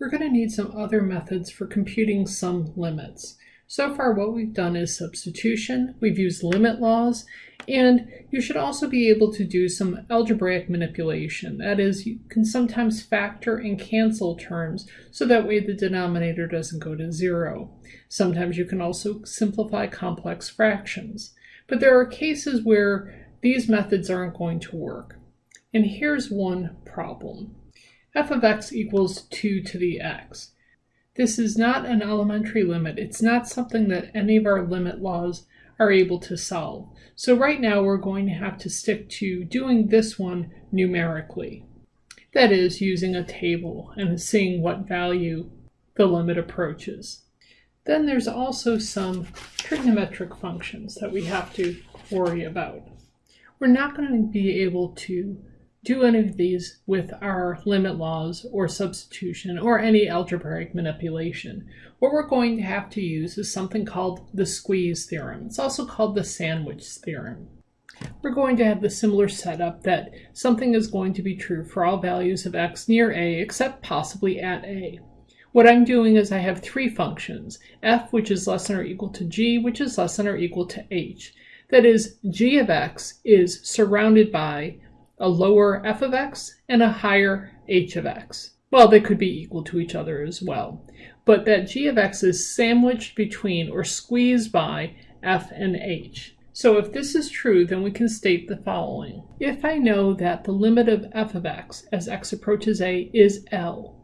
we're going to need some other methods for computing some limits. So far what we've done is substitution, we've used limit laws, and you should also be able to do some algebraic manipulation. That is, you can sometimes factor and cancel terms so that way the denominator doesn't go to zero. Sometimes you can also simplify complex fractions. But there are cases where these methods aren't going to work. And here's one problem. F of x equals 2 to the x. This is not an elementary limit. It's not something that any of our limit laws are able to solve. So right now we're going to have to stick to doing this one numerically. That is, using a table and seeing what value the limit approaches. Then there's also some trigonometric functions that we have to worry about. We're not going to be able to do any of these with our limit laws or substitution or any algebraic manipulation. What we're going to have to use is something called the squeeze theorem. It's also called the sandwich theorem. We're going to have the similar setup that something is going to be true for all values of x near a except possibly at a. What I'm doing is I have three functions, f which is less than or equal to g, which is less than or equal to h. That is, g of x is surrounded by a lower f of x and a higher h of x. Well, they could be equal to each other as well. But that g of x is sandwiched between or squeezed by f and h. So if this is true, then we can state the following. If I know that the limit of f of x as x approaches a is L,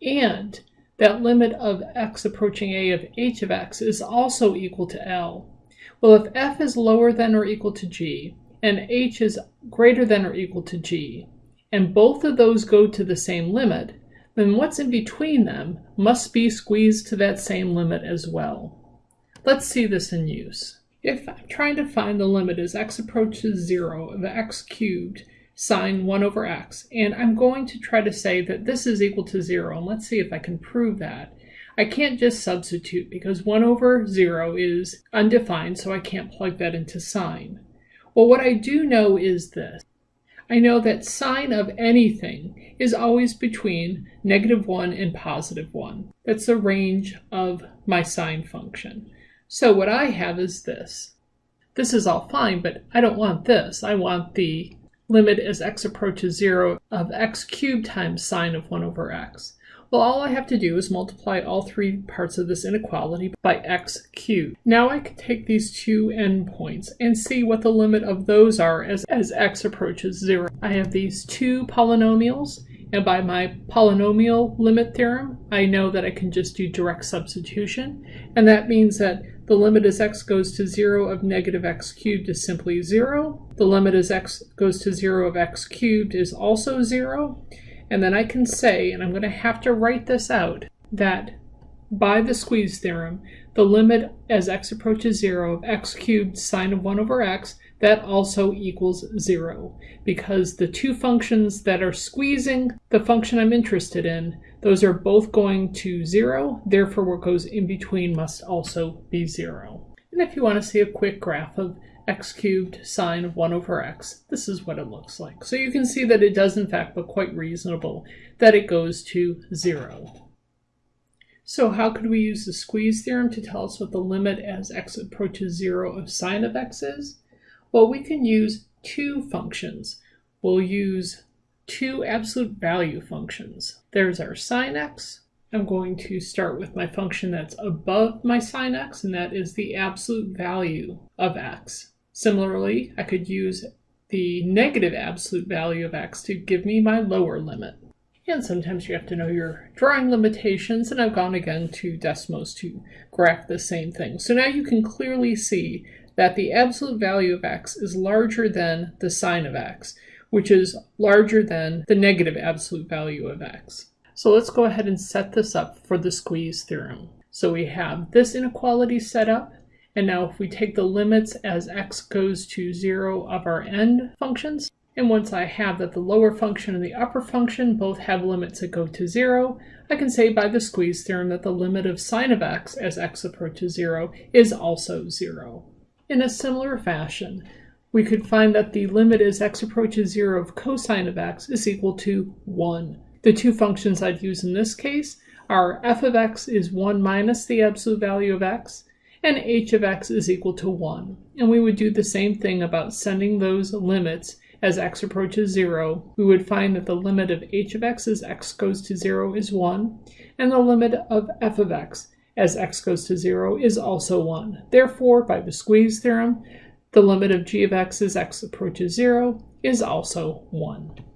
and that limit of x approaching a of h of x is also equal to L, well, if f is lower than or equal to g, and h is greater than or equal to g, and both of those go to the same limit, then what's in between them must be squeezed to that same limit as well. Let's see this in use. If I'm trying to find the limit as x approaches 0 of x cubed sine 1 over x, and I'm going to try to say that this is equal to 0, and let's see if I can prove that. I can't just substitute because 1 over 0 is undefined, so I can't plug that into sine. Well, what I do know is this. I know that sine of anything is always between negative 1 and positive 1. That's the range of my sine function. So what I have is this. This is all fine, but I don't want this. I want the limit as x approaches 0 of x cubed times sine of 1 over x. Well, all I have to do is multiply all three parts of this inequality by x cubed. Now I can take these two endpoints and see what the limit of those are as, as x approaches zero. I have these two polynomials, and by my polynomial limit theorem, I know that I can just do direct substitution, and that means that the limit as x goes to 0 of negative x cubed is simply 0. The limit as x goes to 0 of x cubed is also 0. And then I can say, and I'm going to have to write this out, that by the squeeze theorem, the limit as x approaches 0 of x cubed sine of 1 over x, that also equals 0. Because the two functions that are squeezing the function I'm interested in, those are both going to 0, therefore what goes in between must also be 0. And if you want to see a quick graph of x cubed sine of 1 over x. This is what it looks like. So you can see that it does in fact look quite reasonable that it goes to 0. So how could we use the squeeze theorem to tell us what the limit as x approaches 0 of sine of x is? Well, we can use two functions. We'll use two absolute value functions. There's our sine x. I'm going to start with my function that's above my sine x, and that is the absolute value of x. Similarly, I could use the negative absolute value of x to give me my lower limit. And sometimes you have to know your drawing limitations, and I've gone again to Desmos to graph the same thing. So now you can clearly see that the absolute value of x is larger than the sine of x, which is larger than the negative absolute value of x. So let's go ahead and set this up for the squeeze theorem. So we have this inequality set up, and now if we take the limits as x goes to 0 of our end functions, and once I have that the lower function and the upper function both have limits that go to 0, I can say by the squeeze theorem that the limit of sine of x as x approaches 0 is also 0. In a similar fashion, we could find that the limit as x approaches 0 of cosine of x is equal to 1. The two functions I'd use in this case are f of x is 1 minus the absolute value of x, and h of x is equal to 1. And we would do the same thing about sending those limits as x approaches 0. We would find that the limit of h of x as x goes to 0 is 1, and the limit of f of x as x goes to 0 is also 1. Therefore, by the squeeze theorem, the limit of g of x as x approaches 0 is also 1.